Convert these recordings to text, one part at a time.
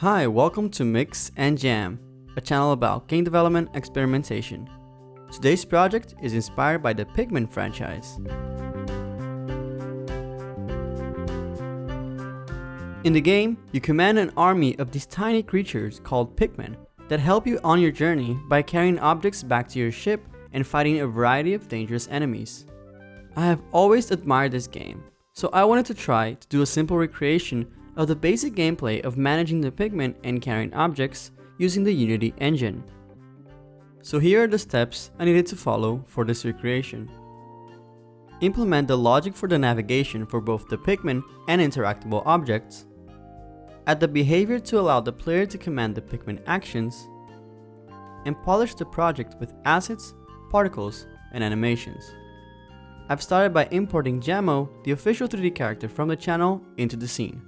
Hi, welcome to Mix and Jam, a channel about game development experimentation. Today's project is inspired by the Pikmin franchise. In the game, you command an army of these tiny creatures called Pikmin that help you on your journey by carrying objects back to your ship and fighting a variety of dangerous enemies. I have always admired this game, so I wanted to try to do a simple recreation of the basic gameplay of managing the Pikmin and carrying objects using the Unity engine. So here are the steps I needed to follow for this recreation. Implement the logic for the navigation for both the Pikmin and interactable objects. Add the behavior to allow the player to command the Pikmin actions. And polish the project with assets, particles, and animations. I've started by importing Jammo, the official 3D character from the channel, into the scene.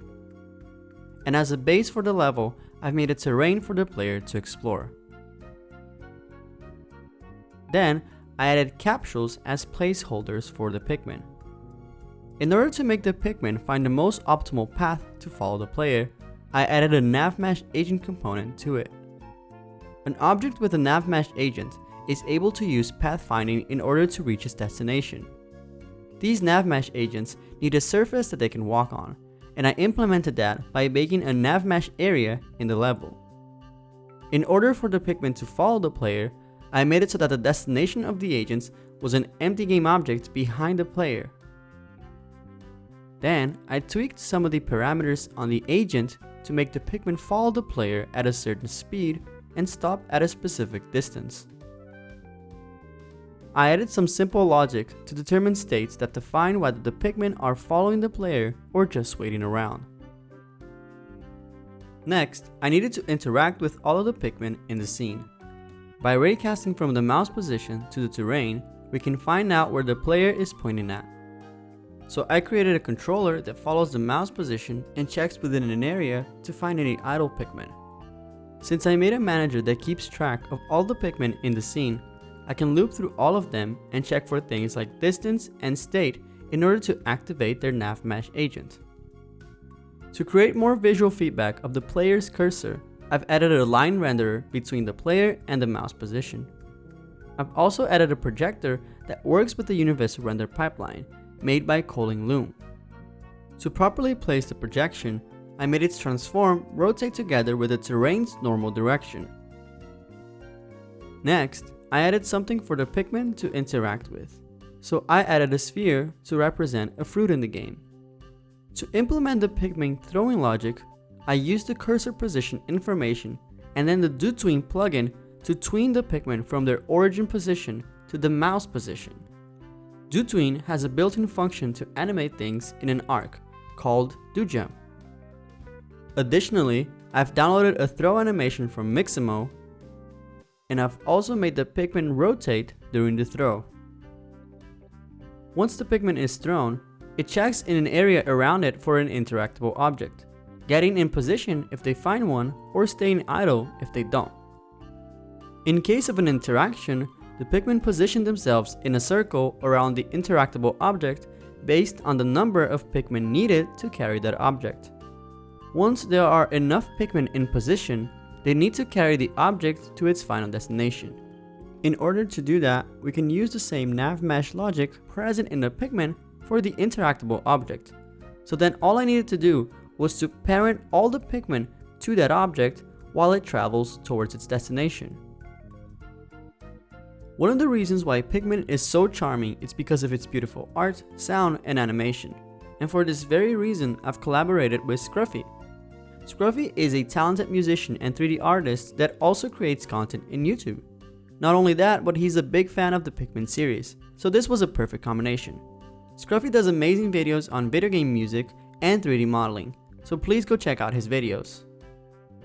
And as a base for the level, I've made a terrain for the player to explore. Then, I added capsules as placeholders for the Pikmin. In order to make the Pikmin find the most optimal path to follow the player, I added a NavMesh agent component to it. An object with a NavMesh agent is able to use pathfinding in order to reach its destination. These NavMesh agents need a surface that they can walk on, and I implemented that by making a NavMesh area in the level. In order for the Pikmin to follow the player, I made it so that the destination of the agents was an empty game object behind the player. Then, I tweaked some of the parameters on the agent to make the Pikmin follow the player at a certain speed and stop at a specific distance. I added some simple logic to determine states that define whether the Pikmin are following the player or just waiting around. Next, I needed to interact with all of the Pikmin in the scene. By raycasting from the mouse position to the terrain, we can find out where the player is pointing at. So I created a controller that follows the mouse position and checks within an area to find any idle Pikmin. Since I made a manager that keeps track of all the Pikmin in the scene, I can loop through all of them and check for things like distance and state in order to activate their NavMesh agent. To create more visual feedback of the player's cursor, I've added a line renderer between the player and the mouse position. I've also added a projector that works with the universal render pipeline made by Colin Leung. To properly place the projection, I made its transform rotate together with the terrain's normal direction. Next, I added something for the Pikmin to interact with. So I added a sphere to represent a fruit in the game. To implement the Pikmin throwing logic, I used the cursor position information and then the DoTween plugin to tween the Pikmin from their origin position to the mouse position. DoTween has a built-in function to animate things in an arc called DoJump. Additionally, I've downloaded a throw animation from Mixamo and I've also made the Pikmin rotate during the throw. Once the Pikmin is thrown, it checks in an area around it for an interactable object, getting in position if they find one or staying idle if they don't. In case of an interaction, the Pikmin position themselves in a circle around the interactable object based on the number of Pikmin needed to carry that object. Once there are enough Pikmin in position, they need to carry the object to its final destination. In order to do that, we can use the same NavMesh logic present in the Pikmin for the interactable object. So then all I needed to do was to parent all the Pikmin to that object while it travels towards its destination. One of the reasons why Pikmin is so charming is because of its beautiful art, sound, and animation. And for this very reason, I've collaborated with Scruffy, Scruffy is a talented musician and 3D artist that also creates content in YouTube. Not only that, but he's a big fan of the Pikmin series, so this was a perfect combination. Scruffy does amazing videos on video game music and 3D modeling, so please go check out his videos.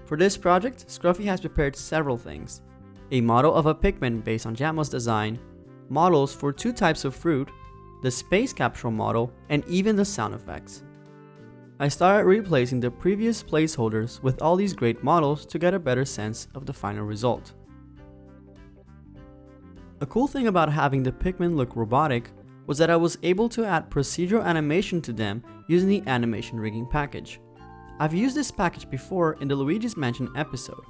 For this project, Scruffy has prepared several things. A model of a Pikmin based on Jammo's design, models for two types of fruit, the space capsule model, and even the sound effects. I started replacing the previous placeholders with all these great models to get a better sense of the final result. A cool thing about having the Pikmin look robotic was that I was able to add procedural animation to them using the animation rigging package. I've used this package before in the Luigi's Mansion episode.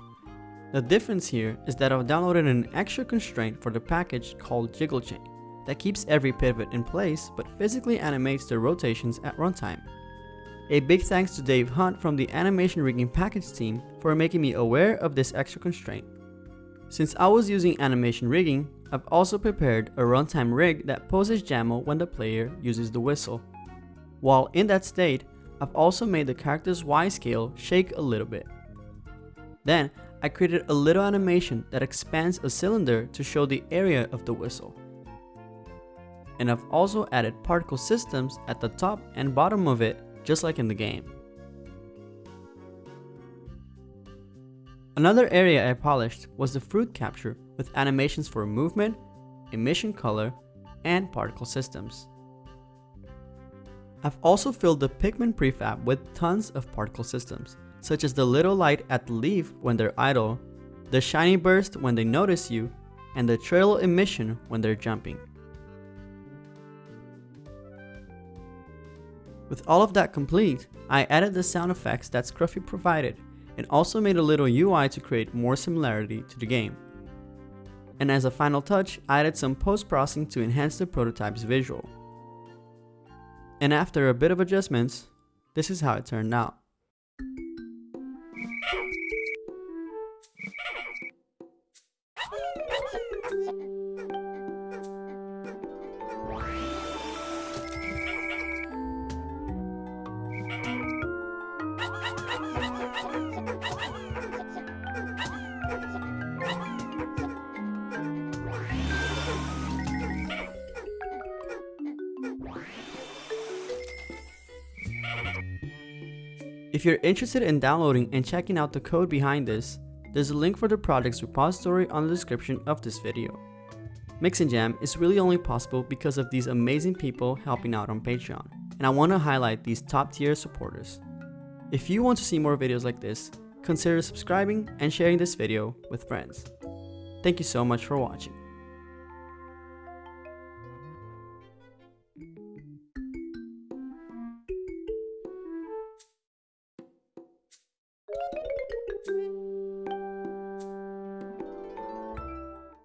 The difference here is that I've downloaded an extra constraint for the package called Jiggle Chain that keeps every pivot in place but physically animates the rotations at runtime. A big thanks to Dave Hunt from the Animation Rigging package team for making me aware of this extra constraint. Since I was using animation rigging, I've also prepared a runtime rig that poses Jammo when the player uses the whistle. While in that state, I've also made the character's Y scale shake a little bit. Then, I created a little animation that expands a cylinder to show the area of the whistle. And I've also added particle systems at the top and bottom of it, just like in the game. Another area I polished was the fruit capture with animations for movement, emission color, and particle systems. I've also filled the Pikmin prefab with tons of particle systems, such as the little light at the leaf when they're idle, the shiny burst when they notice you, and the trail emission when they're jumping. With all of that complete, I added the sound effects that Scruffy provided and also made a little UI to create more similarity to the game. And as a final touch, I added some post-processing to enhance the prototype's visual. And after a bit of adjustments, this is how it turned out. If you're interested in downloading and checking out the code behind this, there's a link for the project's repository on the description of this video. Mix and Jam is really only possible because of these amazing people helping out on Patreon, and I want to highlight these top tier supporters. If you want to see more videos like this, consider subscribing and sharing this video with friends. Thank you so much for watching.